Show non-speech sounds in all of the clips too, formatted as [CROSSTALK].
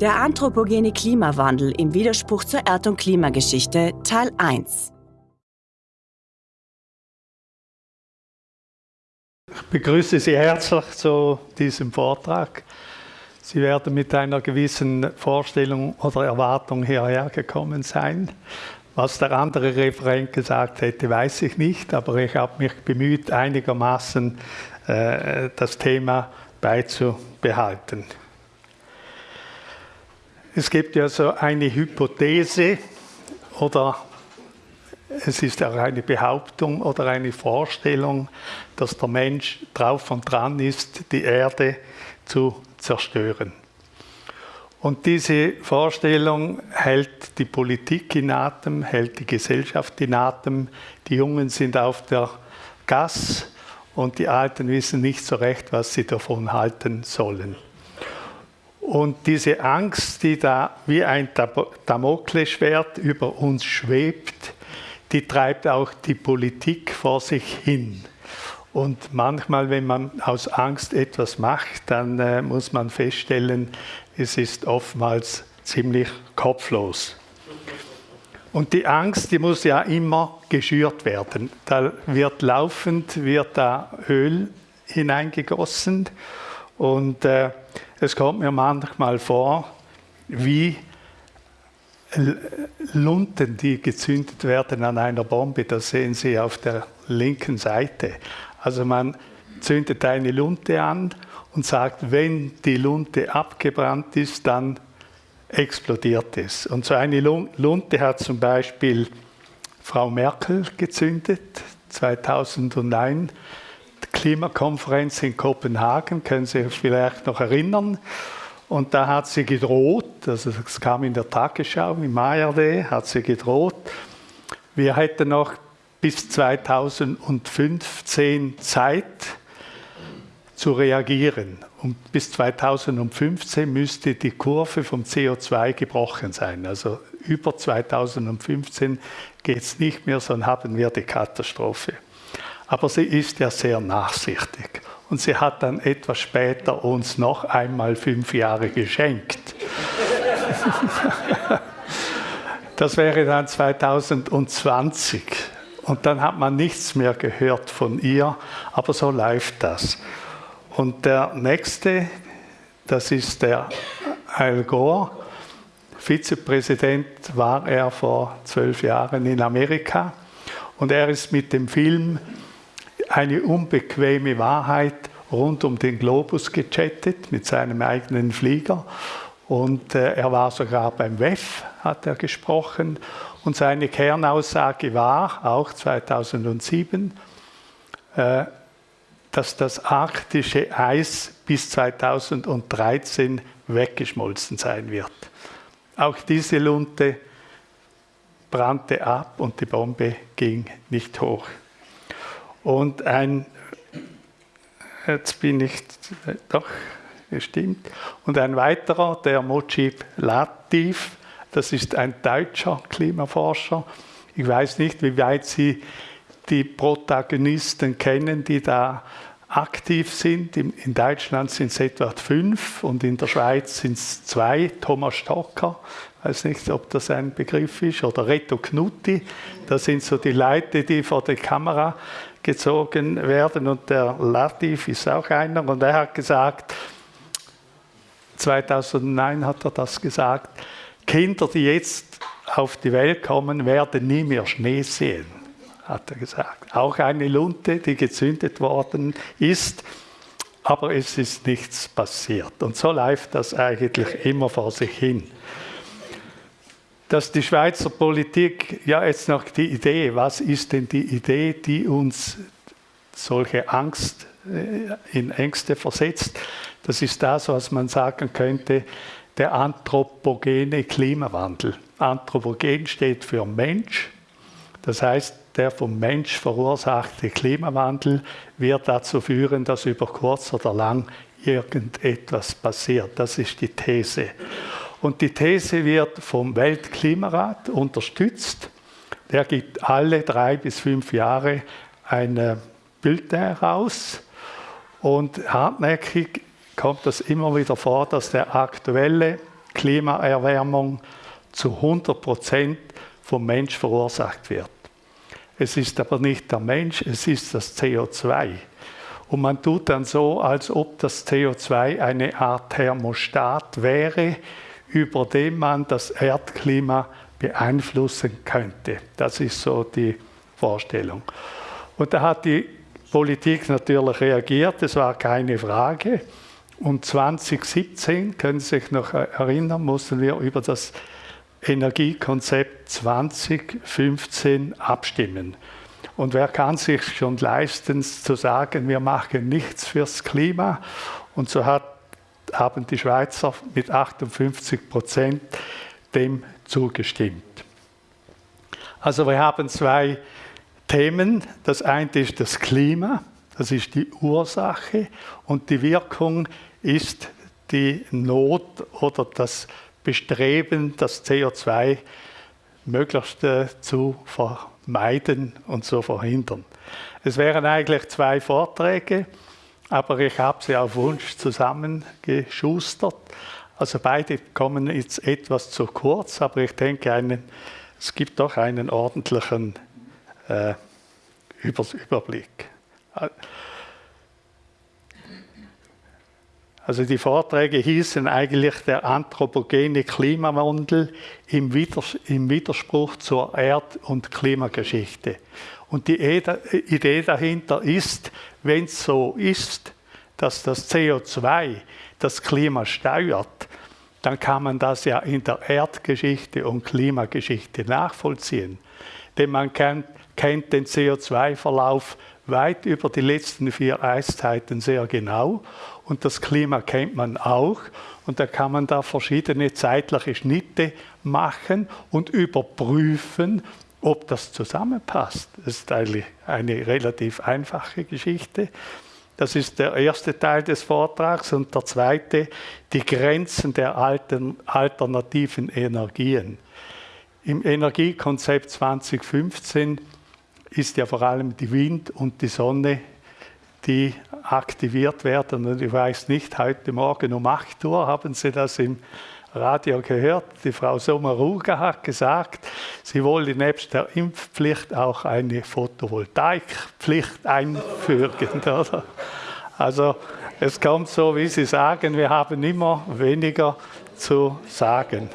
Der anthropogene Klimawandel im Widerspruch zur Erd- und Klimageschichte Teil 1 Ich begrüße Sie herzlich zu diesem Vortrag. Sie werden mit einer gewissen Vorstellung oder Erwartung hierher gekommen sein. Was der andere Referent gesagt hätte, weiß ich nicht, aber ich habe mich bemüht, einigermaßen äh, das Thema beizubehalten. Es gibt ja so eine Hypothese oder es ist auch eine Behauptung oder eine Vorstellung, dass der Mensch drauf und dran ist, die Erde zu zerstören. Und diese Vorstellung hält die Politik in Atem, hält die Gesellschaft in Atem. Die Jungen sind auf der Gas und die Alten wissen nicht so recht, was sie davon halten sollen. Und diese Angst, die da wie ein Damoklesschwert über uns schwebt, die treibt auch die Politik vor sich hin. Und manchmal, wenn man aus Angst etwas macht, dann äh, muss man feststellen, es ist oftmals ziemlich kopflos. Und die Angst, die muss ja immer geschürt werden. Da wird laufend wird da Öl hineingegossen und äh, es kommt mir manchmal vor, wie Lunten, die gezündet werden an einer Bombe, das sehen Sie auf der linken Seite. Also man zündet eine Lunte an und sagt, wenn die Lunte abgebrannt ist, dann explodiert es. Und so eine Lunte hat zum Beispiel Frau Merkel gezündet, 2009, die Klimakonferenz in Kopenhagen, können Sie sich vielleicht noch erinnern. Und da hat sie gedroht, also es kam in der Tagesschau, im ARD, hat sie gedroht, wir hätten noch bis 2015 Zeit zu reagieren. Und bis 2015 müsste die Kurve vom CO2 gebrochen sein. Also über 2015 geht es nicht mehr, sondern haben wir die Katastrophe. Aber sie ist ja sehr nachsichtig. Und sie hat dann etwas später uns noch einmal fünf Jahre geschenkt. [LAUGHS] das wäre dann 2020. Und dann hat man nichts mehr gehört von ihr, aber so läuft das. Und der nächste, das ist der Al Gore. Vizepräsident war er vor zwölf Jahren in Amerika. Und er ist mit dem Film Eine unbequeme Wahrheit rund um den Globus gechattet mit seinem eigenen Flieger. Und äh, er war sogar beim WEF, hat er gesprochen. Und seine Kernaussage war, auch 2007, äh, dass das arktische Eis bis 2013 weggeschmolzen sein wird. Auch diese Lunte brannte ab und die Bombe ging nicht hoch. Und ein, jetzt bin ich, doch, gestimmt, und ein weiterer, der Mojib Latif, das ist ein deutscher Klimaforscher. Ich weiß nicht, wie weit Sie die Protagonisten kennen, die da aktiv sind. In Deutschland sind es etwa fünf und in der Schweiz sind es zwei. Thomas Stocker, ich weiß nicht, ob das ein Begriff ist, oder Reto Knutti. Das sind so die Leute, die vor die Kamera gezogen werden. Und der Latif ist auch einer. Und er hat gesagt, 2009 hat er das gesagt, Kinder, die jetzt auf die Welt kommen, werden nie mehr Schnee sehen hat er gesagt. Auch eine Lunte, die gezündet worden ist, aber es ist nichts passiert. Und so läuft das eigentlich immer vor sich hin. Dass die Schweizer Politik, ja jetzt noch die Idee, was ist denn die Idee, die uns solche Angst äh, in Ängste versetzt, das ist das, was man sagen könnte, der anthropogene Klimawandel. Anthropogen steht für Mensch, das heißt, der vom Mensch verursachte Klimawandel wird dazu führen, dass über kurz oder lang irgendetwas passiert. Das ist die These. Und die These wird vom Weltklimarat unterstützt. Der gibt alle drei bis fünf Jahre ein Bild heraus. Und hartnäckig kommt es immer wieder vor, dass der aktuelle Klimaerwärmung zu 100 Prozent vom Mensch verursacht wird. Es ist aber nicht der Mensch, es ist das CO2. Und man tut dann so, als ob das CO2 eine Art Thermostat wäre, über dem man das Erdklima beeinflussen könnte. Das ist so die Vorstellung. Und da hat die Politik natürlich reagiert, das war keine Frage. Und 2017, können Sie sich noch erinnern, mussten wir über das Energiekonzept 2015 abstimmen. Und wer kann sich schon leisten zu sagen, wir machen nichts fürs Klima? Und so hat, haben die Schweizer mit 58 Prozent dem zugestimmt. Also wir haben zwei Themen. Das eine ist das Klima, das ist die Ursache und die Wirkung ist die Not oder das Bestreben, das CO2 möglichst zu vermeiden und zu verhindern. Es wären eigentlich zwei Vorträge, aber ich habe sie auf Wunsch zusammengeschustert. Also beide kommen jetzt etwas zu kurz, aber ich denke, einen, es gibt doch einen ordentlichen äh, Überblick. Also die Vorträge hießen eigentlich der anthropogene Klimawandel im, Widerspruch zur Erd- und Klimageschichte. Und die Idee dahinter ist, wenn es so ist, dass das CO2 das Klima steuert, dann kann man das ja in der Erdgeschichte und Klimageschichte nachvollziehen. Denn man kennt, kennt den CO2-Verlauf weit über die letzten vier Eiszeiten sehr genau und das Klima kennt man auch und da kann man da verschiedene zeitliche Schnitte machen und überprüfen, ob das zusammenpasst. Ist eigentlich eine relativ einfache Geschichte. Das ist der erste Teil des Vortrags und der zweite, die Grenzen der alternativen Energien. Im Energiekonzept 2015 ist ja vor allem die Wind und die Sonne, die aktiviert werden. Und ich weiß nicht, heute Morgen um 8 Uhr haben Sie das im Radio gehört. Die Frau Sommaruga hat gesagt, sie wolle nebst der Impfpflicht auch eine Photovoltaikpflicht einfügen. [LAUGHS] Oder? Also es kommt so, wie Sie sagen, wir haben immer weniger zu sagen.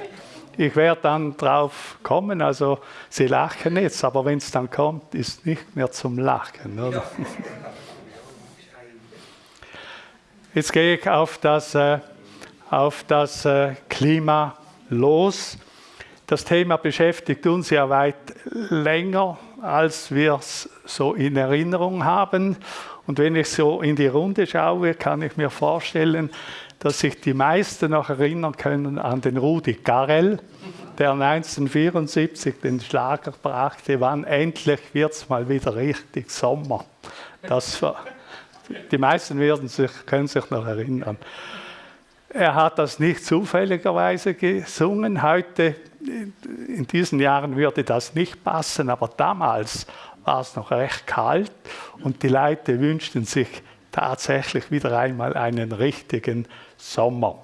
Ich werde dann drauf kommen, also Sie lachen jetzt, aber wenn es dann kommt, ist nicht mehr zum Lachen. Oder? [LAUGHS] Jetzt gehe ich auf das, äh, auf das äh, Klima los. Das Thema beschäftigt uns ja weit länger, als wir es so in Erinnerung haben. Und wenn ich so in die Runde schaue, kann ich mir vorstellen, dass sich die meisten noch erinnern können an den Rudi Carell, der 1974 den Schlager brachte, wann endlich wird es mal wieder richtig Sommer. Das die meisten werden sich, können sich noch erinnern. Er hat das nicht zufälligerweise gesungen. Heute, in diesen Jahren würde das nicht passen, aber damals war es noch recht kalt und die Leute wünschten sich tatsächlich wieder einmal einen richtigen Sommer.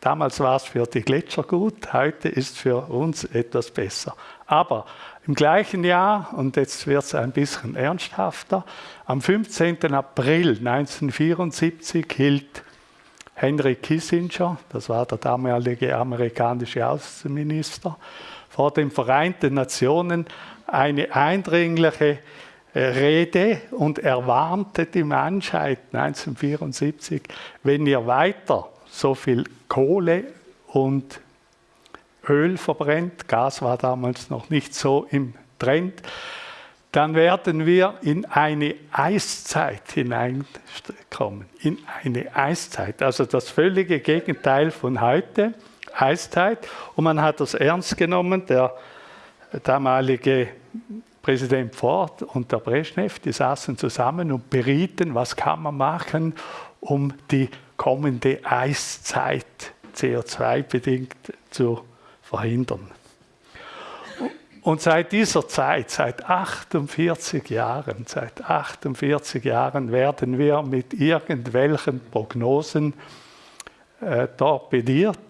Damals war es für die Gletscher gut, heute ist es für uns etwas besser. Aber im gleichen Jahr, und jetzt wird es ein bisschen ernsthafter, am 15. April 1974 hielt Henry Kissinger, das war der damalige amerikanische Außenminister, vor den Vereinten Nationen eine eindringliche Rede und er warnte die Menschheit 1974, wenn ihr weiter so viel Kohle und Öl verbrennt, Gas war damals noch nicht so im Trend, dann werden wir in eine Eiszeit hineinkommen. In eine Eiszeit, also das völlige Gegenteil von heute, Eiszeit. Und man hat das ernst genommen. Der damalige Präsident Ford und der Brezhnev, die saßen zusammen und berieten, was kann man machen, um die kommende Eiszeit CO2-bedingt zu verhindern. Und seit dieser Zeit, seit 48 Jahren, seit 48 Jahren werden wir mit irgendwelchen Prognosen äh, torpediert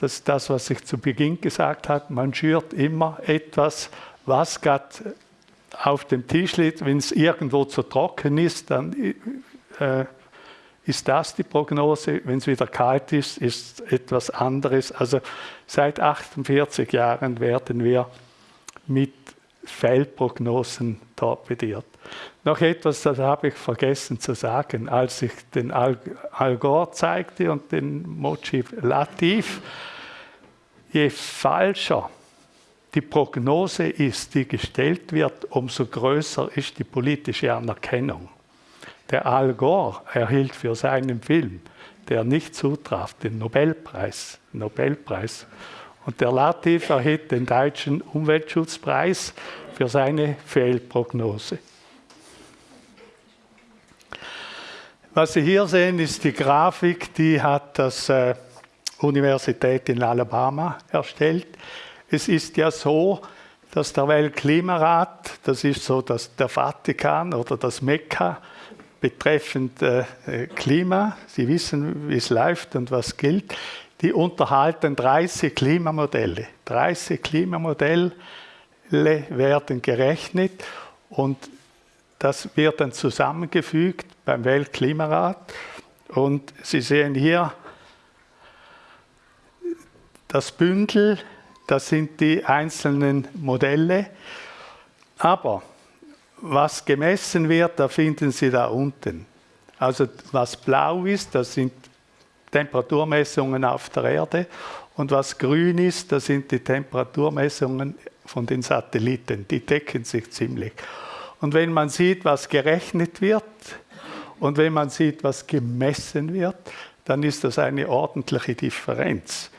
Das ist das, was ich zu Beginn gesagt habe. Man schürt immer etwas, was gerade auf dem Tisch liegt. Wenn es irgendwo zu trocken ist, dann äh, ist das die Prognose. Wenn es wieder kalt ist, ist etwas anderes. Also seit 48 Jahren werden wir mit Feldprognosen torpediert. Noch etwas, das habe ich vergessen zu sagen, als ich den Al, Al Gore zeigte und den Mochi Latif. Je falscher die Prognose ist, die gestellt wird, umso größer ist die politische Anerkennung. Der Al Gore erhielt für seinen Film, der nicht zutraf, den Nobelpreis. Nobelpreis. Und der Latif erhielt den deutschen Umweltschutzpreis für seine Fehlprognose. Was Sie hier sehen, ist die Grafik, die hat das äh, Universität in Alabama erstellt. Es ist ja so, dass der Weltklimarat, das ist so dass der Vatikan oder das Mekka betreffend äh, Klima, Sie wissen, wie es läuft und was gilt, die unterhalten 30 Klimamodelle. 30 Klimamodelle werden gerechnet und das wird dann zusammengefügt beim Weltklimarat. Und Sie sehen hier das Bündel, das sind die einzelnen Modelle. Aber was gemessen wird, da finden Sie da unten. Also was blau ist, das sind Temperaturmessungen auf der Erde und was grün ist, das sind die Temperaturmessungen von den Satelliten. Die decken sich ziemlich. Und wenn man sieht, was gerechnet wird und wenn man sieht, was gemessen wird, dann ist das eine ordentliche Differenz.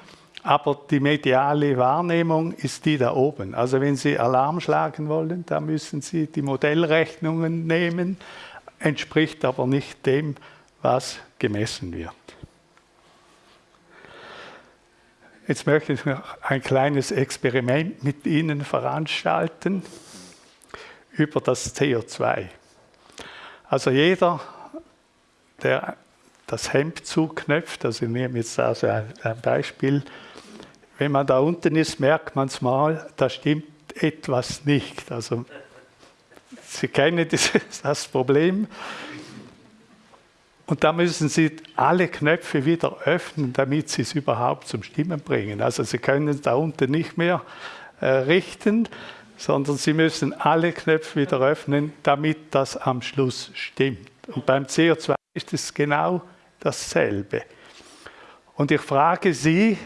Aber die mediale Wahrnehmung ist die da oben. Also wenn Sie Alarm schlagen wollen, dann müssen Sie die Modellrechnungen nehmen, entspricht aber nicht dem, was gemessen wird. Jetzt möchte ich noch ein kleines Experiment mit Ihnen veranstalten über das CO2. Also jeder, der das Hemd zuknöpft, also ich nehme jetzt also ein, Beispiel, wenn man da unten ist, merkt man es mal, da stimmt etwas nicht. Also Sie kennen [LAUGHS] das Problem. Und da müssen Sie alle Knöpfe wieder öffnen, damit Sie es überhaupt zum Stimmen bringen. Also Sie können da unten nicht mehr äh, richten, sondern Sie müssen alle Knöpfe wieder öffnen, damit das am Schluss stimmt. Und beim CO2 ist es genau dasselbe. Und ich frage Sie,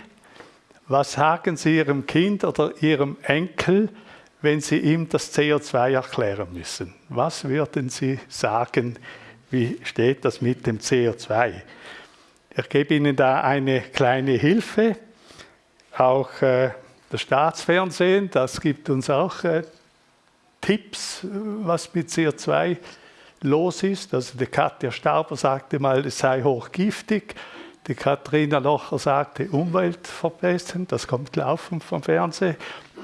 was sagen Sie Ihrem Kind oder Ihrem Enkel, wenn Sie ihm das CO2 erklären müssen? Was würden Sie sagen, wie steht das mit dem CO2? Ich gebe Ihnen da eine kleine Hilfe, auch äh, das Staatsfernsehen, das gibt uns auch äh, Tipps, was mit CO2 los ist. Also die Katja Stauber sagte mal, es sei hochgiftig. Die Katharina Locher sagte, umweltverbessernd, das kommt laufen vom Fernsehen.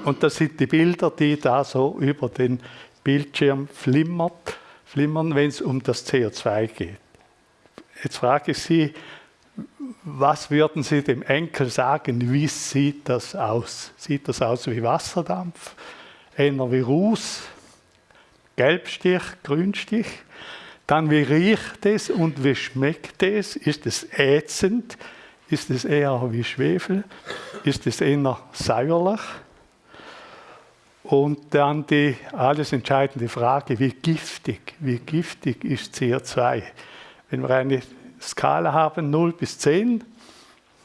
Und das sind die Bilder, die da so über den Bildschirm flimmert, flimmern, wenn es um das CO2 geht. Jetzt frage ich Sie, was würden Sie dem Enkel sagen, wie sieht das aus? Sieht das aus wie Wasserdampf, eher wie Ruß, Gelbstich, Grünstich? Dann wie riecht es und wie schmeckt es? Ist es ätzend? Ist es eher wie Schwefel? Ist es eher säuerlich? Und dann die alles entscheidende Frage, wie giftig, wie giftig ist CO2? Wenn wir eine Skala haben, 0 bis 10,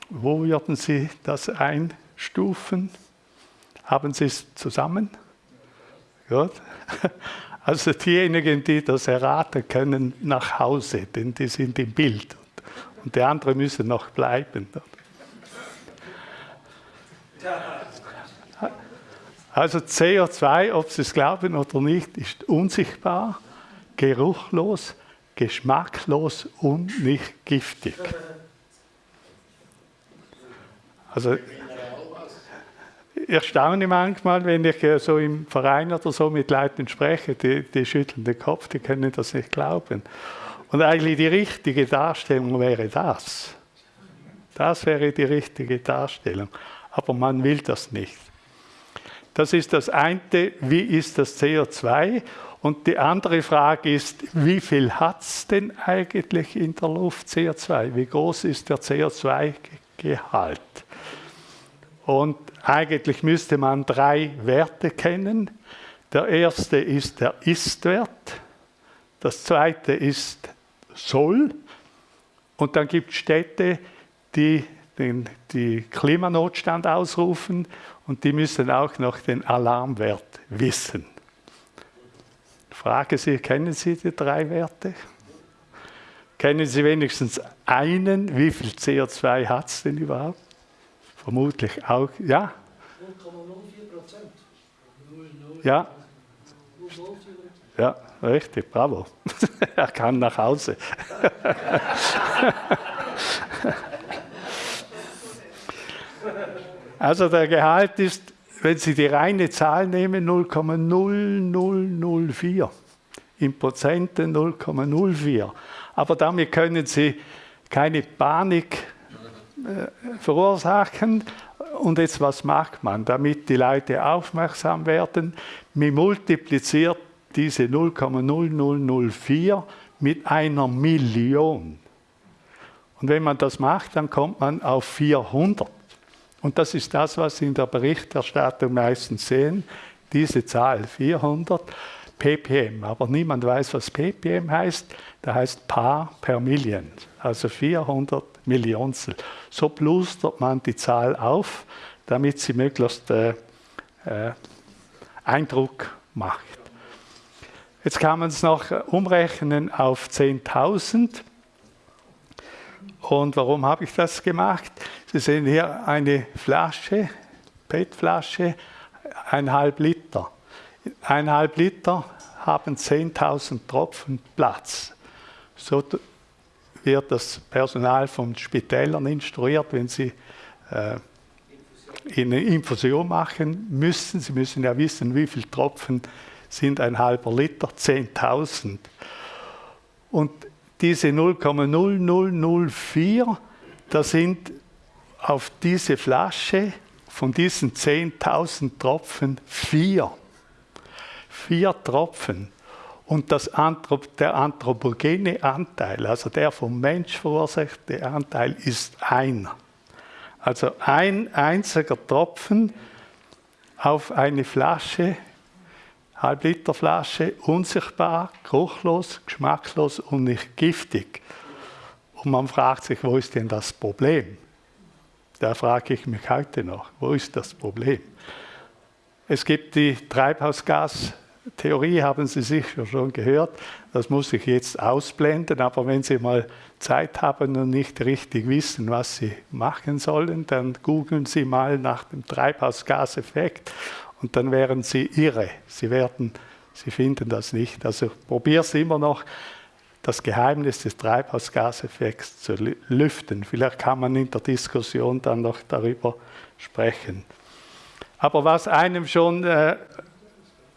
wo würden Sie das einstufen? Haben Sie es zusammen? Gut. [LAUGHS] Also diejenigen, die das erraten können, nach Hause, denn die sind im Bild. Und die anderen müssen noch bleiben. Also CO2, ob Sie es glauben oder nicht, ist unsichtbar, geruchlos, geschmacklos und nicht giftig. Also ich staune manchmal, wenn ich so im Verein oder so mit Leuten spreche, die, die schütteln den Kopf, die können das nicht glauben. Und eigentlich die richtige Darstellung wäre das. Das wäre die richtige Darstellung. Aber man will das nicht. Das ist das eine, wie ist das CO2? Und die andere Frage ist, wie viel hat es denn eigentlich in der Luft CO2? Wie groß ist der CO2-Gehalt? Und eigentlich müsste man drei Werte kennen. Der erste ist der Ist-Wert, das zweite ist Soll und dann gibt es Städte, die den die Klimanotstand ausrufen und die müssen auch noch den Alarmwert wissen. Frage Sie, kennen Sie die drei Werte? Kennen Sie wenigstens einen? Wie viel CO2 hat es denn überhaupt? Vermutlich auch, ja? 0,04 Prozent. Ja. Ja, richtig, bravo. [LAUGHS] er kann nach Hause. [LAUGHS] also der Gehalt ist, wenn Sie die reine Zahl nehmen, 0,0004. In Prozenten 0,04. Aber damit können Sie keine Panik äh, verursachen. Und jetzt, was macht man, damit die Leute aufmerksam werden? Man multipliziert diese 0,0004 mit einer Million. Und wenn man das macht, dann kommt man auf 400. Und das ist das, was Sie in der Berichterstattung meistens sehen, diese Zahl 400 ppm. Aber niemand weiß, was ppm heißt. Da heißt Paar per Million, also 400 Millionstel. So plustert man die Zahl auf, damit sie möglichst äh, äh, Eindruck macht. Jetzt kann man es noch umrechnen auf 10.000. Und warum habe ich das gemacht? Sie sehen hier eine Flasche, PET-Flasche, eineinhalb Liter. Eineinhalb Liter haben 10.000 Tropfen Platz. So wird das Personal von Spitälern instruiert, wenn sie äh, eine Infusion machen müssen. Sie müssen ja wissen, wie viele Tropfen sind ein halber Liter, 10.000. Und diese 0,0004, da sind auf diese Flasche von diesen 10.000 Tropfen vier. Vier Tropfen. Und das Anthrop der anthropogene Anteil, also der vom Mensch verursachte Anteil, ist einer. Also ein einziger Tropfen auf eine Flasche Halbliterflasche, unsichtbar, geruchlos, geschmacklos und nicht giftig. Und man fragt sich, wo ist denn das Problem? Da frage ich mich heute noch, wo ist das Problem? Es gibt die Treibhausgastheorie, haben Sie sicher schon gehört. Das muss ich jetzt ausblenden, aber wenn Sie mal Zeit haben und nicht richtig wissen, was Sie machen sollen, dann googeln Sie mal nach dem Treibhausgaseffekt und dann wären sie irre. Sie werden, sie finden das nicht. Also probier es immer noch, das Geheimnis des Treibhausgaseffekts zu lüften. Vielleicht kann man in der Diskussion dann noch darüber sprechen. Aber was einem schon äh,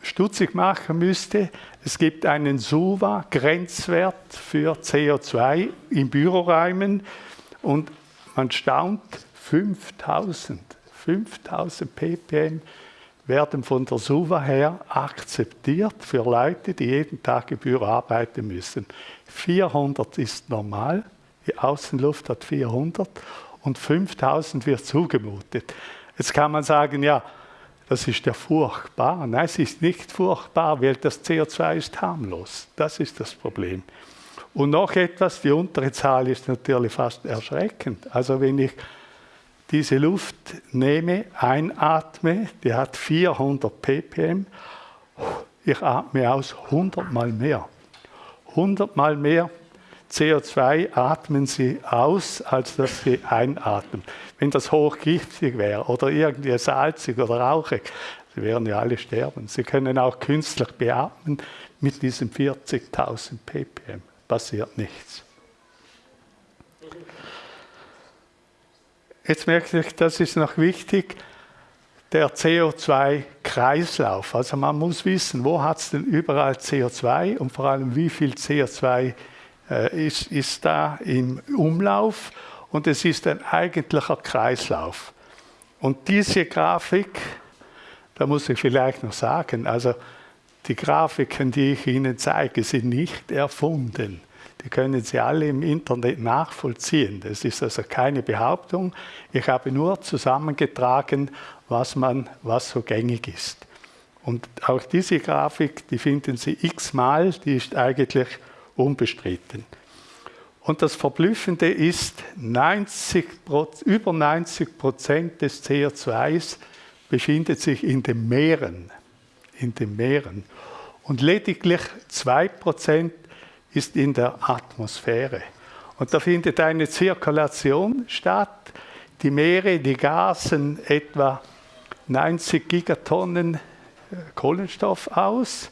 stutzig machen müsste, es gibt einen SUVA-Grenzwert für CO2 in Büroräumen und man staunt 5000, 5000 ppm werden von der SUVA her akzeptiert für Leute, die jeden Tag im Büro arbeiten müssen. 400 ist normal, die Außenluft hat 400 und 5000 wird zugemutet. Jetzt kann man sagen, ja, das ist ja furchtbar. Nein, es ist nicht furchtbar, weil das CO2 ist harmlos. Das ist das Problem. Und noch etwas, die untere Zahl ist natürlich fast erschreckend. Also wenn ich diese Luft nehme, einatme, die hat 400 ppm, ich atme aus 100 mal mehr. 100 mal mehr CO2 atmen Sie aus, als dass Sie einatmen. Wenn das hochgiftig wäre oder irgendwie salzig oder rauchig, Sie werden ja alle sterben. Sie können auch künstlich beatmen mit diesen 40.000 ppm. Passiert nichts. Jetzt merke ich, das ist noch wichtig, der CO2-Kreislauf. Also man muss wissen, wo hat es denn überall CO2 und vor allem wie viel CO2 äh, ist, ist da im Umlauf. und es ist ein eigentlicher Kreislauf. Und diese Grafik, da muss ich vielleicht noch sagen, also die Grafiken, die ich Ihnen zeige, sind nicht erfunden. Die können Sie alle im Internet nachvollziehen. Das ist also keine Behauptung. Ich habe nur zusammengetragen, was, man, was so gängig ist. Und auch diese Grafik, die finden Sie x-mal, die ist eigentlich unbestritten. Und das Verblüffende ist, 90, über 90 Prozent des CO2s befindet sich in den Meeren. In den Meeren. Und lediglich 2 Prozent ist in der Atmosphäre. Und da findet eine Zirkulation statt. Die Meere, die gasen etwa 90 Gigatonnen äh, Kohlenstoff aus,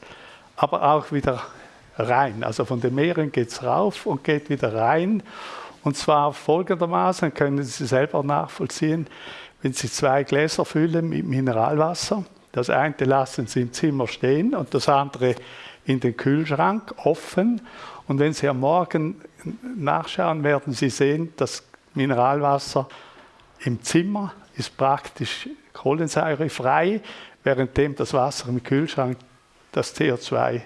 aber auch wieder rein. Also von den Meeren geht es rauf und geht wieder rein. Und zwar folgendermaßen, können Sie selber nachvollziehen, wenn Sie zwei Gläser füllen mit Mineralwasser, das eine lassen Sie im Zimmer stehen und das andere in den Kühlschrank offen. Und wenn Sie am Morgen nachschauen, werden Sie sehen, das Mineralwasser im Zimmer ist praktisch kohlensäurefrei, währenddem das Wasser im Kühlschrank das CO2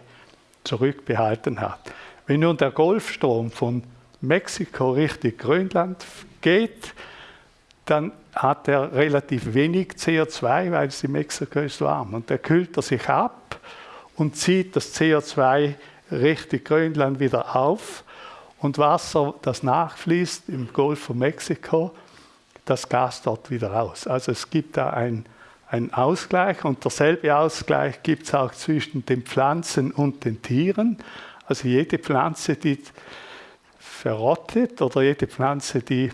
zurückbehalten hat. Wenn nun der Golfstrom von Mexiko Richtung Grönland geht, dann hat er relativ wenig CO2, weil die Mexiko ist warm. Und der kühlt er sich ab und zieht das CO2 Richtung Grönland wieder auf. Und Wasser, das nachfließt im Golf von Mexiko, das Gas dort wieder raus. Also es gibt da ein ein Ausgleich und derselbe Ausgleich gibt es auch zwischen den Pflanzen und den Tieren. Also jede Pflanze, die verrottet oder jede Pflanze, die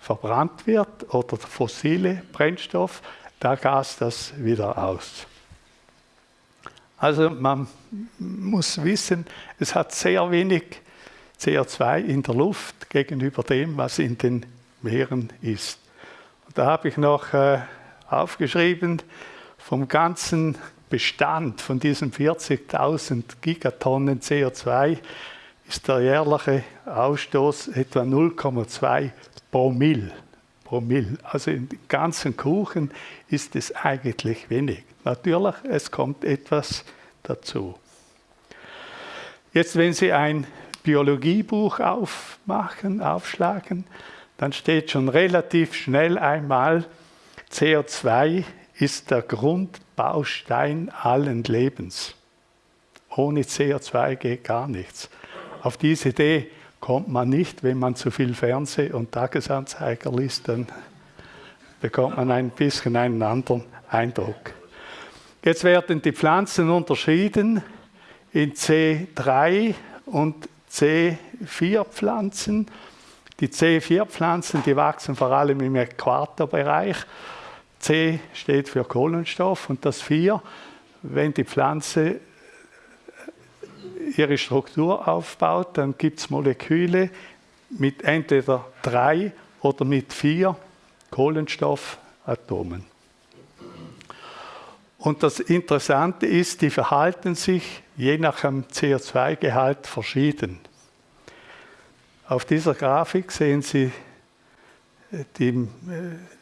verbrannt wird oder fossile Brennstoff, da gast das wieder aus. Also man muss wissen, es hat sehr wenig CO2 in der Luft gegenüber dem, was in den Meeren ist. Und da habe ich noch äh, aufgeschrieben, vom ganzen Bestand von diesen 40.000 Gigatonnen CO2 ist der jährliche Ausstoß etwa 0,2 Promille. Promille. Also im ganzen Kuchen ist es eigentlich wenig. Natürlich, es kommt etwas dazu. Jetzt, wenn Sie ein Biologiebuch aufmachen, aufschlagen, dann steht schon relativ schnell einmal CO2 ist der Grundbaustein allen Lebens. Ohne CO2 geht gar nichts. Auf diese Idee kommt man nicht, wenn man zu viel Fernseh- und Tagesanzeiger liest, dann bekommt man ein bisschen einen anderen Eindruck. Jetzt werden die Pflanzen unterschieden in C3 und C4 Pflanzen. Die C4 Pflanzen, die wachsen vor allem im Äquatorbereich C steht für Kohlenstoff und das 4, wenn die Pflanze ihre Struktur aufbaut, dann gibt es Moleküle mit entweder drei oder mit vier Kohlenstoffatomen. Und das Interessante ist, die verhalten sich je nach dem CO2-Gehalt verschieden. Auf dieser Grafik sehen Sie die äh,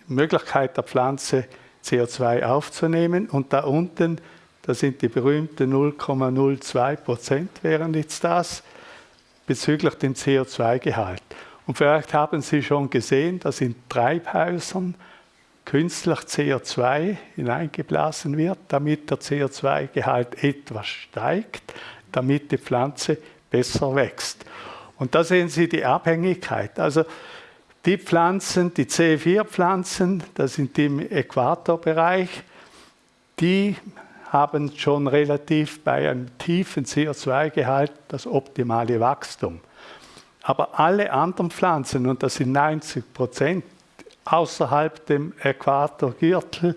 Möglichkeit der Pflanze, CO2 aufzunehmen. Und da unten, da sind die berühmten 0,02 Prozent, wären jetzt das, bezüglich dem CO2-Gehalt. Und vielleicht haben Sie schon gesehen, dass in Treibhäusern künstlich CO2 hineingeblasen wird, damit der CO2-Gehalt etwas steigt, damit die Pflanze besser wächst. Und da sehen Sie die Abhängigkeit. Also die Pflanzen, die C4-Pflanzen, das sind die im Äquatorbereich, die haben schon relativ bei einem tiefen CO2-Gehalt das optimale Wachstum. Aber alle anderen Pflanzen, und das sind 90 Prozent außerhalb dem Äquatorgürtel,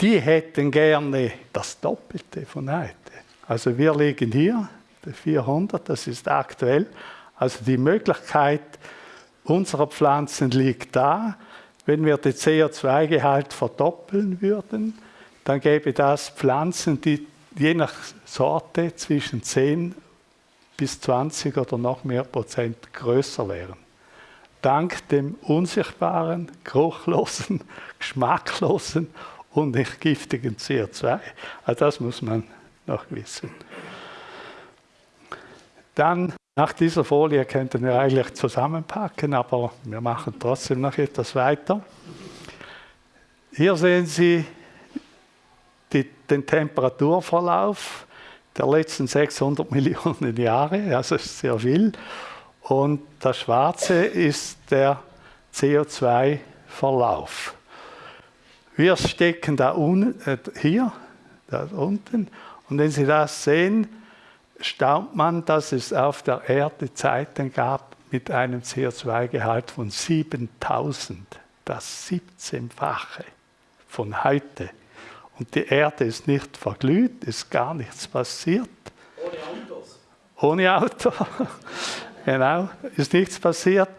die hätten gerne das Doppelte von heute. Also wir liegen hier, 400, das ist aktuell. Also die Möglichkeit, unserer Pflanzen liegt da. Wenn wir den CO2-Gehalt verdoppeln würden, dann gäbe das Pflanzen, die je nach Sorte zwischen 10 bis 20 oder noch mehr Prozent größer wären. dank dem unsichtbaren, geruchlosen, [LAUGHS] geschmacklosen und nicht giftigen CO2. Also das muss man noch wissen. Dann nach dieser Folie könnten wir eigentlich zusammenpacken, aber wir machen trotzdem noch etwas weiter. Hier sehen Sie den Temperaturverlauf der letzten 600 Millionen Jahre, also sehr viel. Und das Schwarze ist der CO2-Verlauf. Wir stecken da unten, äh, hier, da unten, und wenn Sie das sehen, staunt man, dass es auf der Erde Zeiten gab mit einem CO2-Gehalt von 7000, das 17-fache von heute. Und die Erde ist nicht verglüht, ist gar nichts passiert. Ohne Autos. Ohne Auto, [LAUGHS] genau, ist nichts passiert.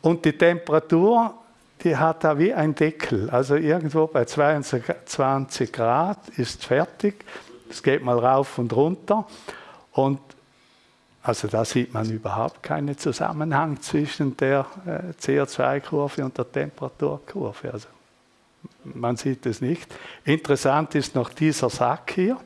Und die Temperatur, die hat da wie ein Deckel. Also irgendwo bei 22 Grad ist fertig. Es geht mal rauf und runter. Und also da sieht man überhaupt keinen Zusammenhang zwischen der äh, CO2-Kurve und der Temperaturkurve. Also man sieht es nicht. Interessant ist noch dieser Sack hier.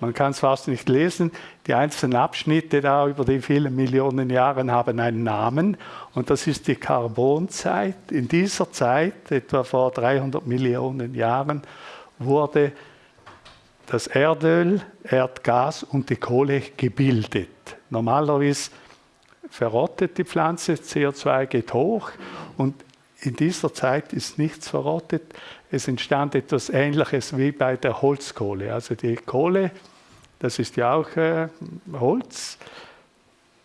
Man kann es fast nicht lesen. Die einzelnen Abschnitte da über die vielen Millionen Jahre haben einen Namen und das ist die Karbonzeit. In dieser Zeit, etwa vor 300 Millionen Jahren, wurde das Erdöl, Erdgas und die Kohle gebildet. Normalerweise verrottet die Pflanze, CO2 geht hoch und in dieser Zeit ist nichts verrottet. Es entstand etwas Ähnliches wie bei der Holzkohle. Also die Kohle, das ist ja auch äh, Holz,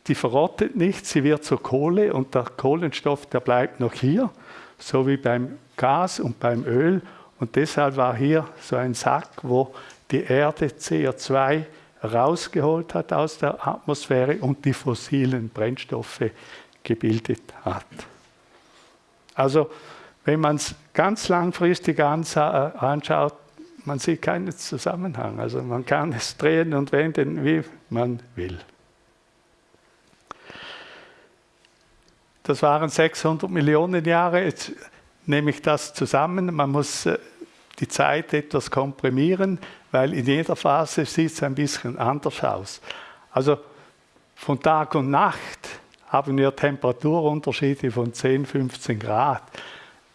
die verrottet nicht, sie wird zur Kohle und der Kohlenstoff, der bleibt noch hier, so wie beim Gas und beim Öl. Und deshalb war hier so ein Sack, wo die Erde CO2 rausgeholt hat aus der Atmosphäre und die fossilen Brennstoffe gebildet hat. Also wenn man es ganz langfristig anschaut, man sieht keinen Zusammenhang. Also man kann es drehen und wenden, wie man will. Das waren 600 Millionen Jahre. Jetzt nehme ich das zusammen. Man muss äh, die Zeit etwas komprimieren, weil in jeder Phase sieht es ein bisschen anders aus. Also von Tag und Nacht haben wir Temperaturunterschiede von 10, 15 Grad.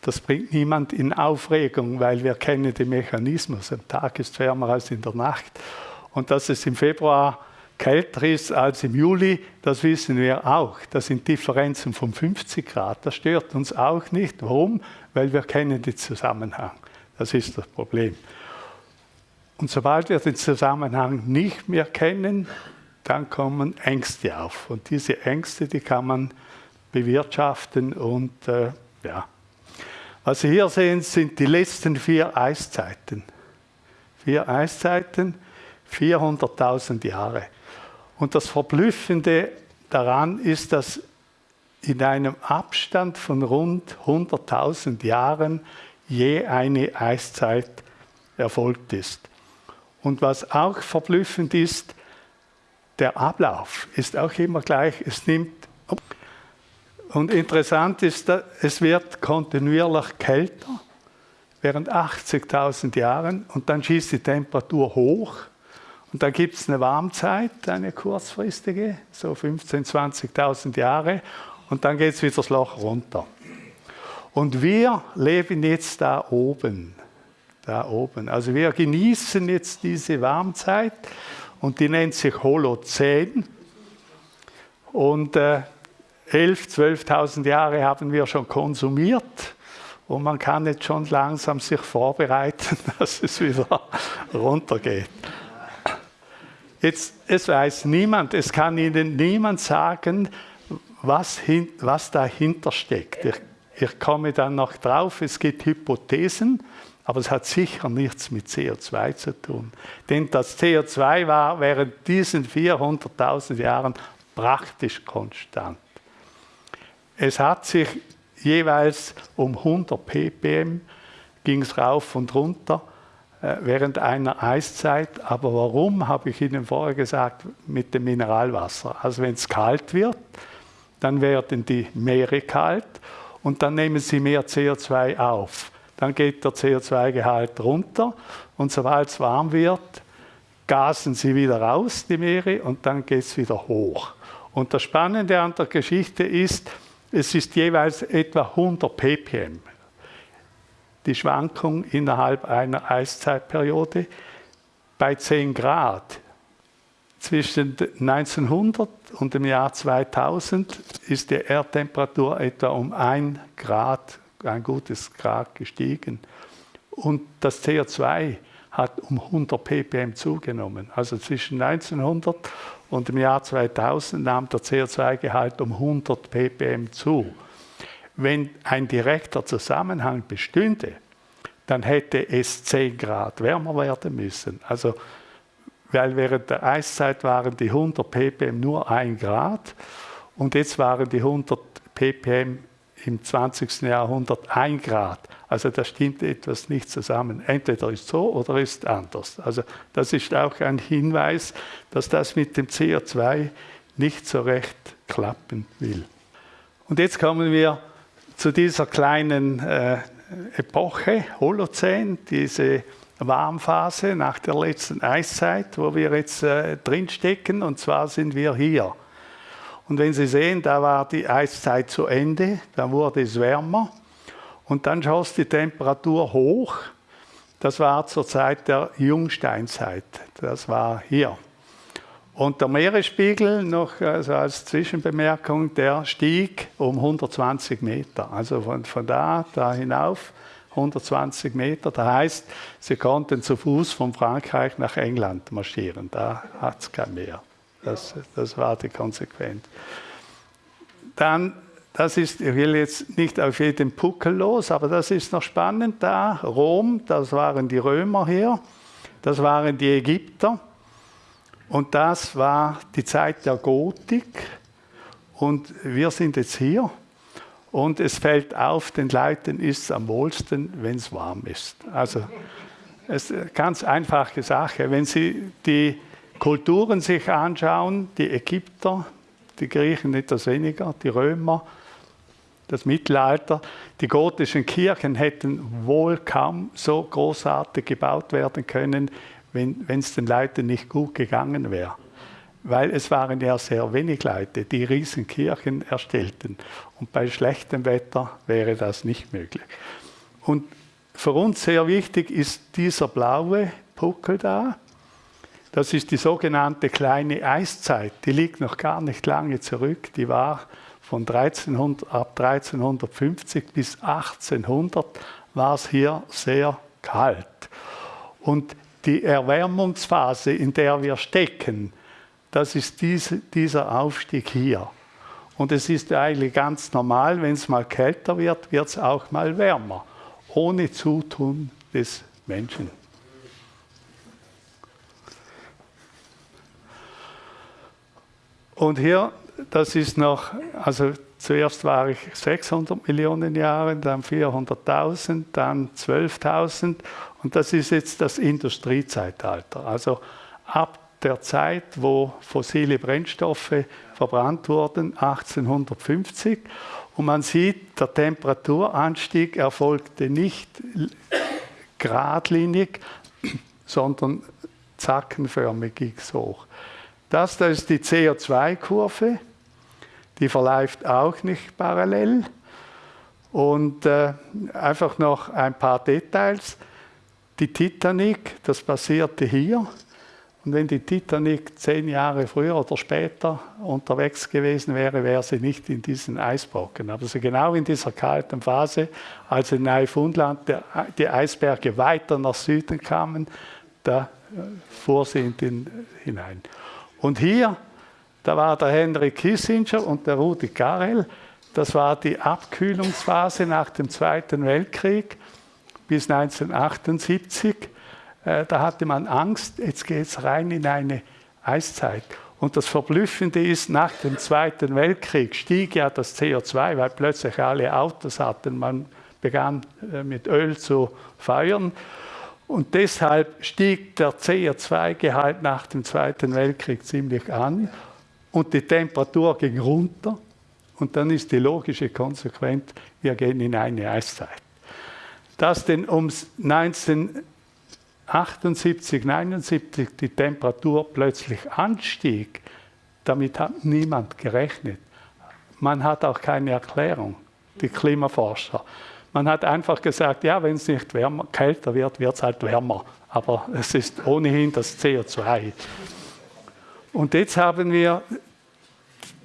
Das bringt niemand in Aufregung, weil wir kennen den Mechanismus. Am Tag ist wärmer als in der Nacht. Und dass es im Februar kälter ist als im Juli, das wissen wir auch. Das sind Differenzen von 50 Grad. Das stört uns auch nicht. Warum? Weil wir kennen den Zusammenhang. Das ist das Problem. Und sobald wir den Zusammenhang nicht mehr kennen, dann kommen Ängste auf. Und diese Ängste, die kann man bewirtschaften und äh, ja. Was Sie hier sehen, sind die letzten vier Eiszeiten. Vier Eiszeiten, 400.000 Jahre. Und das Verblüffende daran ist, dass in einem Abstand von rund 100.000 Jahren je eine Eiszeit erfolgt ist. Und was auch verblüffend ist, der Ablauf ist auch immer gleich. Es nimmt und interessant ist, es wird kontinuierlich kälter während 80.000 Jahren und dann schießt die Temperatur hoch und dann gibt es eine Warmzeit, eine kurzfristige, so 15.000, 20.000 Jahre und dann geht es wieder das Loch runter. Und wir leben jetzt da oben, da oben. Also wir genießen jetzt diese Warmzeit und die nennt sich Holozän. Und äh, 11.000, 12.000 Jahre haben wir schon konsumiert und man kann jetzt schon langsam sich vorbereiten, [LAUGHS] dass es wieder runtergeht. Jetzt, es weiß niemand, es kann Ihnen niemand sagen, was, hin, was dahinter steckt. Ich, ich komme dann noch drauf, es gibt Hypothesen, aber es hat sicher nichts mit CO2 zu tun. Denn das CO2 war während diesen 400.000 Jahren praktisch konstant. Es hat sich jeweils um 100 ppm ging es rauf und runter äh, während einer Eiszeit. Aber warum, habe ich Ihnen vorher gesagt, mit dem Mineralwasser. Also wenn es kalt wird, dann werden die Meere kalt und dann nehmen sie mehr CO2 auf. Dann geht der CO2-Gehalt runter und sobald es warm wird, gasen sie wieder raus, die Meere, und dann geht es wieder hoch. Und das Spannende an der Geschichte ist, es ist jeweils etwa 100 ppm. Die Schwankung innerhalb einer Eiszeitperiode bei 10 Grad. Zwischen 1900 und dem Jahr 2000 ist die Erdtemperatur etwa um 1 Grad, ein gutes Grad gestiegen. Und das CO2 hat um 100 ppm zugenommen. Also zwischen 1900 und dem Jahr 2000 nahm der CO2-Gehalt um 100 ppm zu. Wenn ein direkter Zusammenhang bestünde, dann hätte es 10 Grad wärmer werden müssen. Also, weil während der Eiszeit waren die 100 ppm nur 1 Grad und jetzt waren die 100 ppm im 20. Jahrhundert 1 Grad. Also da stimmt etwas nicht zusammen. Entweder ist so oder ist anders. Also das ist auch ein Hinweis, dass das mit dem CO2 nicht so recht klappen will. Und jetzt kommen wir zu dieser kleinen äh, Epoche, Holozän, diese Warmphase nach der letzten Eiszeit, wo wir jetzt äh, drinstecken. Und zwar sind wir hier. Und wenn Sie sehen, da war die Eiszeit zu Ende, da wurde es wärmer und dann schoss die Temperatur hoch. Das war zur Zeit der Jungsteinzeit. Das war hier. Und der Meeresspiegel, noch also als Zwischenbemerkung, der stieg um 120 Meter. Also von, von da, da hinauf 120 Meter. Das heißt, sie konnten zu Fuß von Frankreich nach England marschieren. Da hat es kein Meer. Das, das war die Konsequenz. Dann das ist, ich will jetzt nicht auf jeden Puckel los, aber das ist noch spannend da. Rom, das waren die Römer hier, das waren die Ägypter und das war die Zeit der Gotik und wir sind jetzt hier und es fällt auf, den Leuten ist es am wohlsten, wenn es warm ist. Also es ist eine ganz einfache Sache. Wenn Sie die Kulturen sich anschauen, die Ägypter, die Griechen etwas weniger, die Römer, das Mittelalter. Die gotischen Kirchen hätten wohl kaum so großartig gebaut werden können, wenn es den Leuten nicht gut gegangen wäre. Weil es waren ja sehr wenig Leute, die Riesenkirchen erstellten. Und bei schlechtem Wetter wäre das nicht möglich. Und für uns sehr wichtig ist dieser blaue Puckel da. Das ist die sogenannte kleine Eiszeit. Die liegt noch gar nicht lange zurück. Die war von 1300, ab 1350 bis 1800 war es hier sehr kalt. Und die Erwärmungsphase, in der wir stecken, das ist diese, dieser Aufstieg hier. Und es ist eigentlich ganz normal, wenn es mal kälter wird, wird es auch mal wärmer, ohne Zutun des Menschen. Und hier das ist noch, also zuerst war ich 600 Millionen Jahre, dann 400.000, dann 12.000 und das ist jetzt das Industriezeitalter. Also ab der Zeit, wo fossile Brennstoffe verbrannt wurden, 1850. Und man sieht, der Temperaturanstieg erfolgte nicht geradlinig, sondern zackenförmig ging es hoch. Das da ist die CO2-Kurve die verläuft auch nicht parallel. Und äh, einfach noch ein paar Details. Die Titanic, das passierte hier. Und wenn die Titanic zehn Jahre früher oder später unterwegs gewesen wäre, wäre sie nicht in diesen Eisbrocken. Aber sie genau in dieser kalten Phase, als in Neufundland die Eisberge weiter nach Süden kamen, da äh, fuhr sie in den hinein. Und hier da war der Henry Kissinger und der Rudi Carell. Das war die Abkühlungsphase nach dem Zweiten Weltkrieg bis 1978. Äh, da hatte man Angst, jetzt geht es rein in eine Eiszeit. Und das Verblüffende ist, nach dem Zweiten Weltkrieg stieg ja das CO2, weil plötzlich alle Autos hatten. Man begann äh, mit Öl zu feuern. Und deshalb stieg der CO2-Gehalt nach dem Zweiten Weltkrieg ziemlich an und die Temperatur ging runter Und dann ist die logische Konsequenz, wir gehen in eine Eiszeit. Dass denn um 1978, 79 die Temperatur plötzlich anstieg, damit hat niemand gerechnet. Man hat auch keine Erklärung, die Klimaforscher. Man hat einfach gesagt, ja, wenn es nicht wärmer, kälter wird, wird es halt wärmer. Aber es ist ohnehin das CO2. Und jetzt haben wir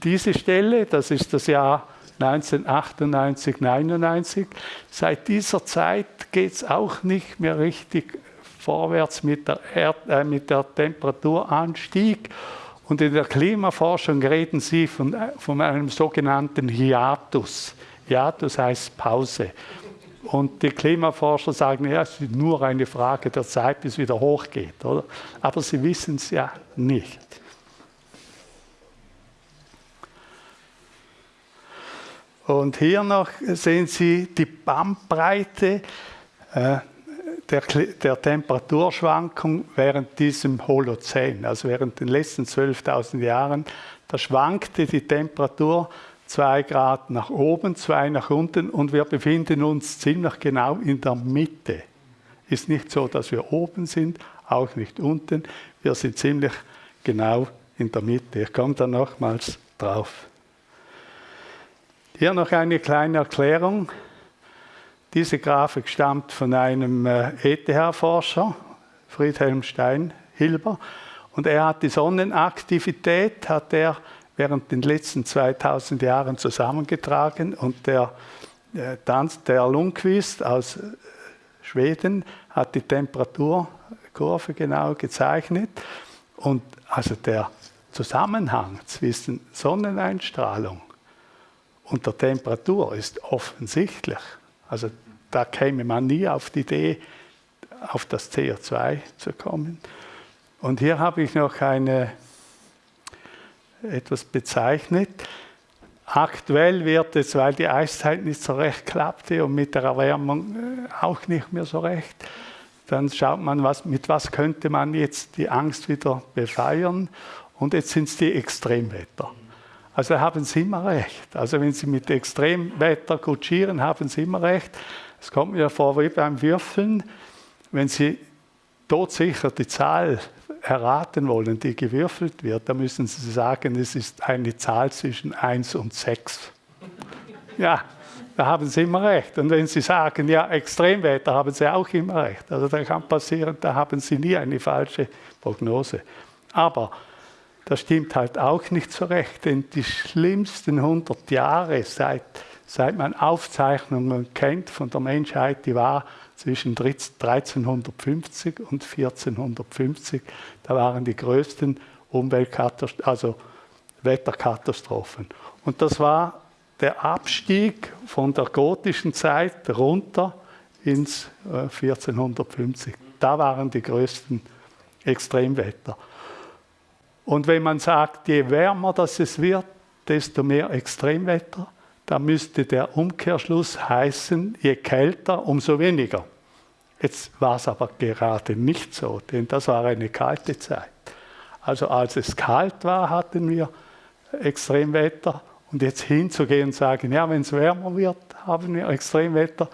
diese Stelle, das ist das Jahr 1998, 99. Seit dieser Zeit geht es auch nicht mehr richtig vorwärts mit der, Erd, äh, mit der Temperaturanstieg. Und in der Klimaforschung reden Sie von, von einem sogenannten Hiatus. Hiatus heißt Pause. Und die Klimaforscher sagen, ja, es ist nur eine Frage der Zeit, bis es wieder hochgeht. Oder? Aber sie wissen es ja nicht. Und hier noch sehen Sie die Bandbreite äh, der, der, Temperaturschwankung während diesem Holozän, also während den letzten 12.000 Jahren. Da schwankte die Temperatur zwei Grad nach oben, zwei nach unten und wir befinden uns ziemlich genau in der Mitte. Ist nicht so, dass wir oben sind, auch nicht unten. Wir sind ziemlich genau in der Mitte. Ich komme da nochmals drauf. Hier noch eine kleine Erklärung. Diese Grafik stammt von einem ETH-Forscher, äh, Friedhelm Steinhilber, und er hat die Sonnenaktivität, hat er während den letzten 2000 Jahren zusammengetragen und der, äh, der Lundqvist aus äh, Schweden hat die Temperaturkurve genau gezeichnet und also der Zusammenhang zwischen Sonneneinstrahlung und der Temperatur ist offensichtlich. Also da käme man nie auf die Idee, auf das CO2 zu kommen. Und hier habe ich noch eine, etwas bezeichnet. Aktuell wird es, weil die Eiszeit nicht so recht klappte und mit der Erwärmung äh, auch nicht mehr so recht, dann schaut man, was, mit was könnte man jetzt die Angst wieder befeuern. Und jetzt sind es die Extremwetter. Also haben Sie immer recht. Also wenn Sie mit Extremwetter kutschieren, haben Sie immer recht. Es kommt mir vor wie beim Würfeln, wenn Sie todsicher die Zahl erraten wollen, die gewürfelt wird, dann müssen Sie sagen, es ist eine Zahl zwischen 1 und 6. Ja, da haben Sie immer recht. Und wenn Sie sagen, ja, Extremwetter, haben Sie auch immer recht. Also da kann passieren, da haben Sie nie eine falsche Prognose. Aber das stimmt halt auch nicht so recht, denn die schlimmsten 100 Jahre, seit, seit man Aufzeichnungen kennt von der Menschheit, die war zwischen 1350 und 1450. Da waren die größten Umweltkatastrophen, also Wetterkatastrophen. Und das war der Abstieg von der gotischen Zeit runter ins 1450. Äh, da waren die größten Extremwetter. Und wenn man sagt, je wärmer das es wird, desto mehr Extremwetter, dann müsste der Umkehrschluss heißen, je kälter, umso weniger. Jetzt war es aber gerade nicht so, denn das war eine kalte Zeit. Also als es kalt war, hatten wir Extremwetter. Und jetzt hinzugehen und sagen, ja, wenn es wärmer wird, haben wir Extremwetter,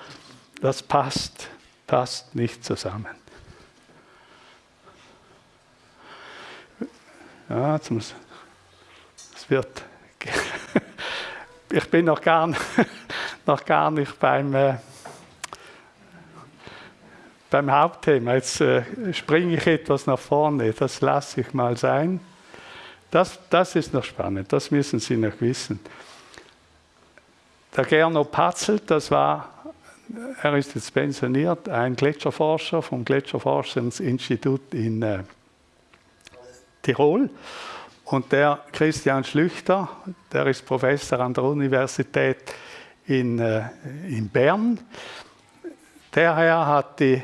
das passt, passt nicht zusammen. Ja, jetzt muss, es wird, [LAUGHS] ich bin noch gar, [LAUGHS] noch gar nicht beim, äh, beim Hauptthema. Jetzt äh, springe ich etwas nach vorne, das lasse ich mal sein. Das, das ist noch spannend, das müssen Sie noch wissen. Der Gernot Patzelt, das war, er ist jetzt pensioniert, ein Gletscherforscher vom Gletscherforschungsinstitut in äh, Tirol. Und der Christian Schlüchter, der ist Professor an der Universität in, äh, in Bern. Der Herr hat die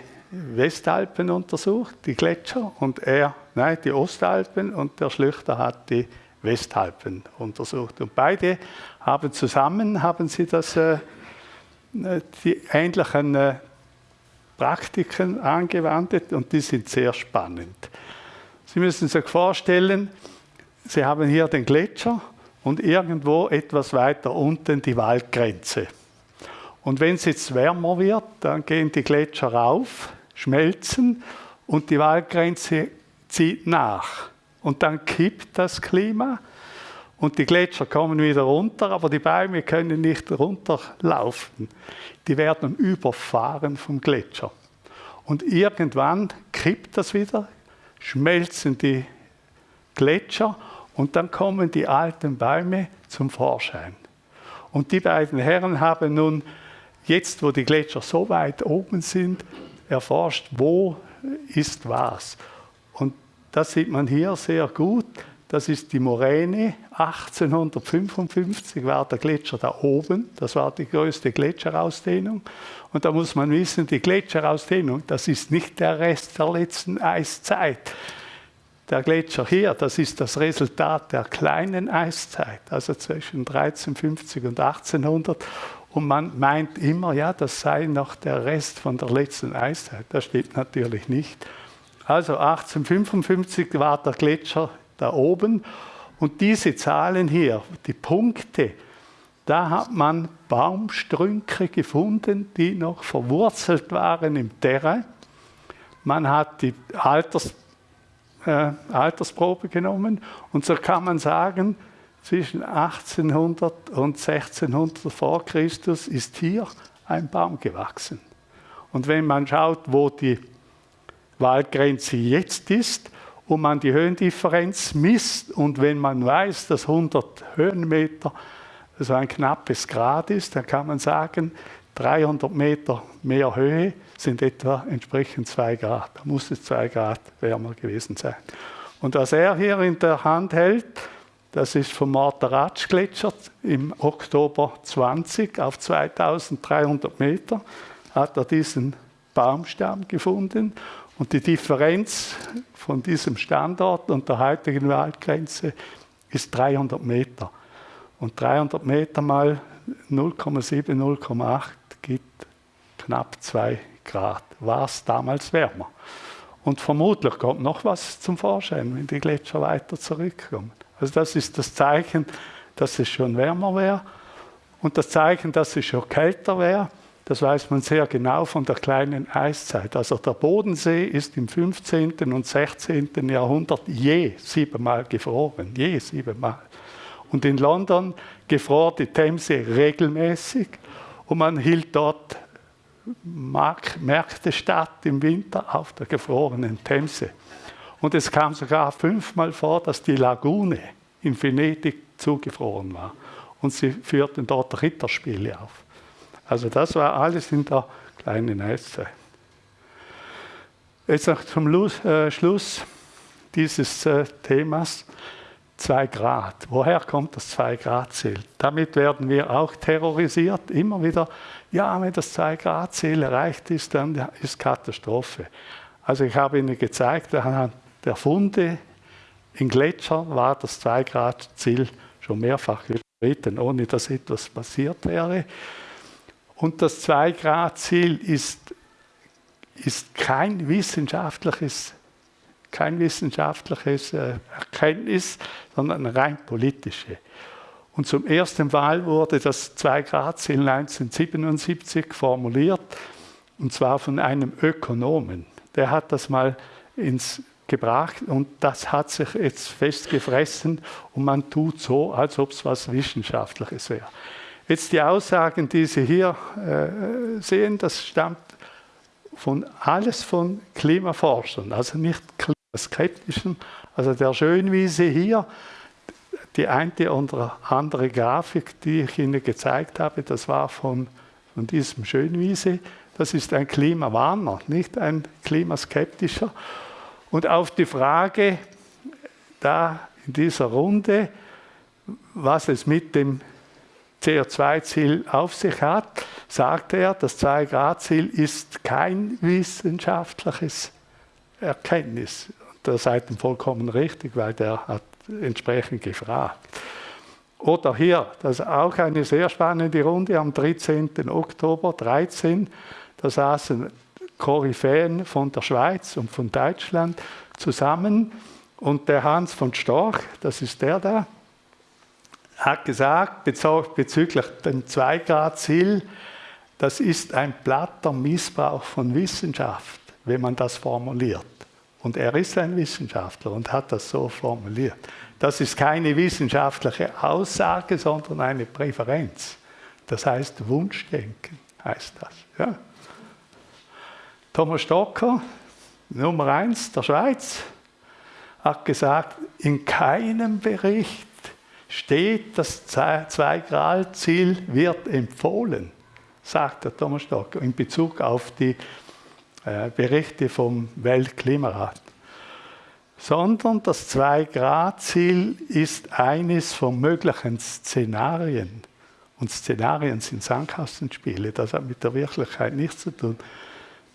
Westalpen untersucht, die Gletscher, und er, nein, die Ostalpen, und der Schlüchter hat die Westalpen untersucht. Und beide haben zusammen, haben sie das, äh, die ähnlichen äh, Praktiken angewandt und die sind sehr spannend. Sie müssen sich vorstellen, Sie haben hier den Gletscher und irgendwo etwas weiter unten die Waldgrenze. Und wenn es jetzt wärmer wird, dann gehen die Gletscher rauf, schmelzen und die Waldgrenze zieht nach. Und dann kippt das Klima und die Gletscher kommen wieder runter, aber die Bäume können nicht runterlaufen. Die werden überfahren vom Gletscher. Und irgendwann kippt das wieder, schmelzen die Gletscher und dann kommen die alten Bäume zum Vorschein. Und die beiden Herren haben nun, jetzt wo die Gletscher so weit oben sind, erforscht, wo ist was. Und das sieht man hier sehr gut. Das ist die Moräne. 1855 war der Gletscher da oben. Das war die größte Gletscherausdehnung. Und da muss man wissen, die Gletscherausdehnung, das ist nicht der Rest der letzten Eiszeit. Der Gletscher hier, das ist das Resultat der kleinen Eiszeit, also zwischen 1350 und 1800. Und man meint immer, ja, das sei noch der Rest von der letzten Eiszeit. Das stimmt natürlich nicht. Also 1855 war der Gletscher da oben. Und diese Zahlen hier, die Punkte, da hat man Baumstrünke gefunden, die noch verwurzelt waren im Terrain. Man hat die Alters, äh, Altersprobe genommen und so kann man sagen, zwischen 1800 und 1600 vor Christus ist hier ein Baum gewachsen. Und wenn man schaut, wo die Waldgrenze jetzt ist, und man die Höhendifferenz misst und wenn man weiß, dass 100 Höhenmeter so ein knappes Grad ist, dann kann man sagen, 300 Meter mehr Höhe sind etwa entsprechend 2 Grad. Da muss es 2 Grad wärmer gewesen sein. Und was er hier in der Hand hält, das ist vom Morteratsch-Gletscher im Oktober 20 auf 2300 Meter hat er diesen Baumstamm gefunden und die Differenz von diesem Standort und der heutigen Waldgrenze ist 300 Meter. Und 300 Meter mal 0,7, 0,8 gibt knapp 2 Grad. War es damals wärmer. Und vermutlich kommt noch was zum Vorschein, wenn die Gletscher weiter zurückkommen. Also das ist das Zeichen, dass es schon wärmer wäre und das Zeichen, dass es schon kälter wäre. Das weiß man sehr genau von der kleinen Eiszeit. Also der Bodensee ist im 15. und 16. Jahrhundert je siebenmal gefroren, je siebenmal. Und in London gefror die Themse regelmäßig und man hielt dort Märkte statt im Winter auf der gefrorenen Themse. Und es kam sogar fünfmal vor, dass die Lagune in Venedig zugefroren war. Und sie führten dort Ritterspiele auf. Also das war alles in der kleinen Eiszeit. Jetzt noch zum äh, Schluss dieses äh, Themas 2 Grad. Woher kommt das 2 Grad Ziel? Damit werden wir auch terrorisiert, immer wieder, ja, wenn das 2 Grad Ziel erreicht ist, dann ist Katastrophe. Also ich habe Ihnen gezeigt, anhand der Funde in Gletscher war das 2 Grad Ziel schon mehrfach überschritten, ohne dass etwas passiert wäre. Und das Zwei-Grad-Ziel ist, ist kein wissenschaftliches, kein wissenschaftliches äh, Erkenntnis, sondern rein politische. Und zum ersten Mal wurde das Zwei-Grad-Ziel 1977 formuliert, und zwar von einem Ökonomen. Der hat das mal ins gebracht und das hat sich jetzt festgefressen und man tut so, als ob es was Wissenschaftliches wäre. Jetzt die Aussagen, die Sie hier äh, sehen, das stammt von alles von Klimaforschern, also nicht klimaskeptischen. Also der Schönwiese hier, die eine oder andere Grafik, die ich Ihnen gezeigt habe, das war von, von diesem Schönwiese. Das ist ein Klimawarner, nicht ein klimaskeptischer. Und auf die Frage da in dieser Runde, was es mit dem CO2-Ziel auf sich hat, sagt er, das 2-Grad-Ziel ist kein wissenschaftliches Erkenntnis. Und da seid ihr vollkommen richtig, weil der hat entsprechend gefragt. Oder hier, das ist auch eine sehr spannende Runde am 13. Oktober 13. Da saßen Koryphäen von der Schweiz und von Deutschland zusammen und der Hans von Storch, das ist der da, hat gesagt, bezüglich dem 2-Grad-Ziel, das ist ein platter Missbrauch von Wissenschaft, wenn man das formuliert. Und er ist ein Wissenschaftler und hat das so formuliert. Das ist keine wissenschaftliche Aussage, sondern eine Präferenz. Das heißt Wunschdenken, heißt das. Ja. Thomas Stocker, Nummer eins der Schweiz, hat gesagt, in keinem Bericht steht, das Zwei-Grad-Ziel wird empfohlen, sagt der Thomas Stocker in Bezug auf die äh, Berichte vom Weltklimarat. Sondern das Zwei-Grad-Ziel ist eines von möglichen Szenarien. Und Szenarien sind Sandkastenspiele, das hat mit der Wirklichkeit nichts zu tun.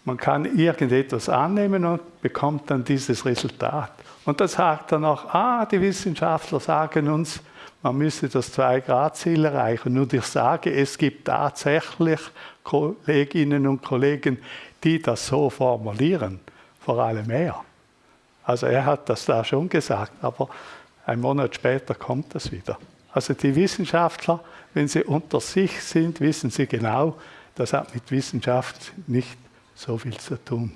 Man kann irgendetwas annehmen und bekommt dann dieses Resultat. Und das sagt dann auch, ah, die Wissenschaftler sagen uns, man müsse das Zwei-Grad-Ziel erreichen. Und ich sage, es gibt tatsächlich Kolleginnen und Kollegen, die das so formulieren, vor allem er. Also er hat das da schon gesagt, aber ein Monat später kommt das wieder. Also die Wissenschaftler, wenn sie unter sich sind, wissen sie genau, das hat mit Wissenschaft nicht so viel zu tun.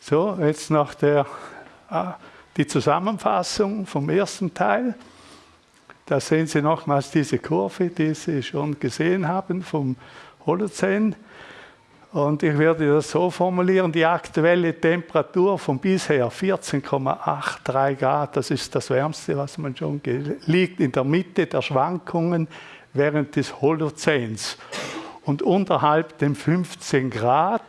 So, jetzt noch der, ah, die Zusammenfassung vom ersten Teil. Da sehen Sie nochmals diese Kurve, die Sie schon gesehen haben vom Holozän. Und ich werde das so formulieren, die aktuelle Temperatur von bisher 14,83 Grad, das ist das Wärmste, was man schon liegt in der Mitte der Schwankungen während des Holozäns. Und unterhalb dem 15 Grad,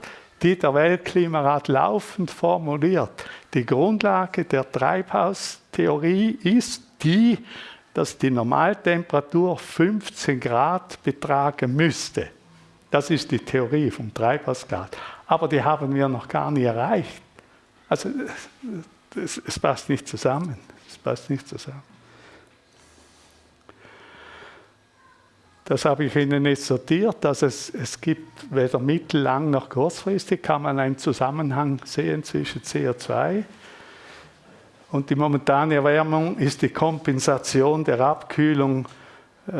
die der Weltklimarat laufend formuliert. Die Grundlage der Treibhaustheorie ist die, dass die Normaltemperatur 15 Grad betragen müsste. Das ist die Theorie vom Treibhausgas. Aber die haben wir noch gar nicht erreicht. Also es, passt nicht zusammen. Es passt nicht zusammen. Das habe ich Ihnen nicht sortiert. Also es, es gibt weder mittellang noch kurzfristig, kann man einen Zusammenhang sehen zwischen CO2 und die momentane Erwärmung ist die Kompensation der Abkühlung äh,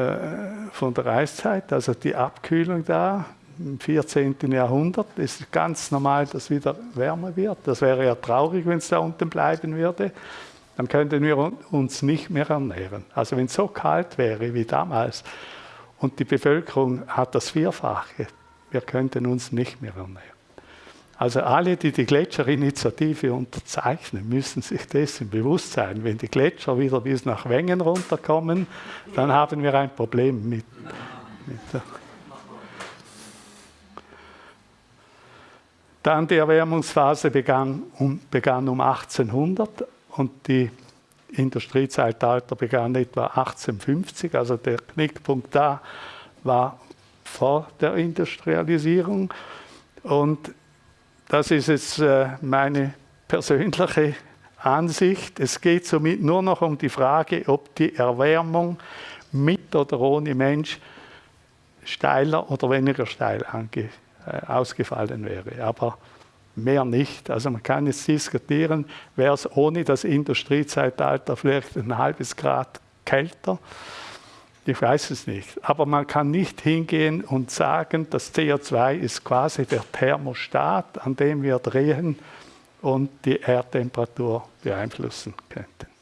von der Eiszeit, also die Abkühlung da im 14. Jahrhundert. Ist ganz normal, dass wieder wärmer wird. Das wäre ja traurig, wenn es da unten bleiben würde. Dann könnten wir uns nicht mehr ernähren. Also wenn es so kalt wäre wie damals und die Bevölkerung hat das Vierfache, wir könnten uns nicht mehr ernähren. Also alle, die die Gletscherinitiative unterzeichnen, müssen sich dessen bewusst sein. Wenn die Gletscher wieder bis nach Wengen runterkommen, dann haben wir ein Problem mit, mit Dann die Erwärmungsphase begann um, begann um 1800 und die Industriezeitalter begann etwa 1850. Also der Knickpunkt da war vor der Industrialisierung. Und das ist jetzt äh, meine persönliche Ansicht. Es geht somit nur noch um die Frage, ob die Erwärmung mit oder ohne Mensch steiler oder weniger steil äh, ausgefallen wäre. Aber mehr nicht. Also man kann jetzt diskutieren, wäre es ohne das Industriezeitalter vielleicht ein halbes Grad kälter. Ich weiß es nicht. Aber man kann nicht hingehen und sagen, das CO2 ist quasi der Thermostat, an dem wir drehen und die Erdtemperatur beeinflussen könnten.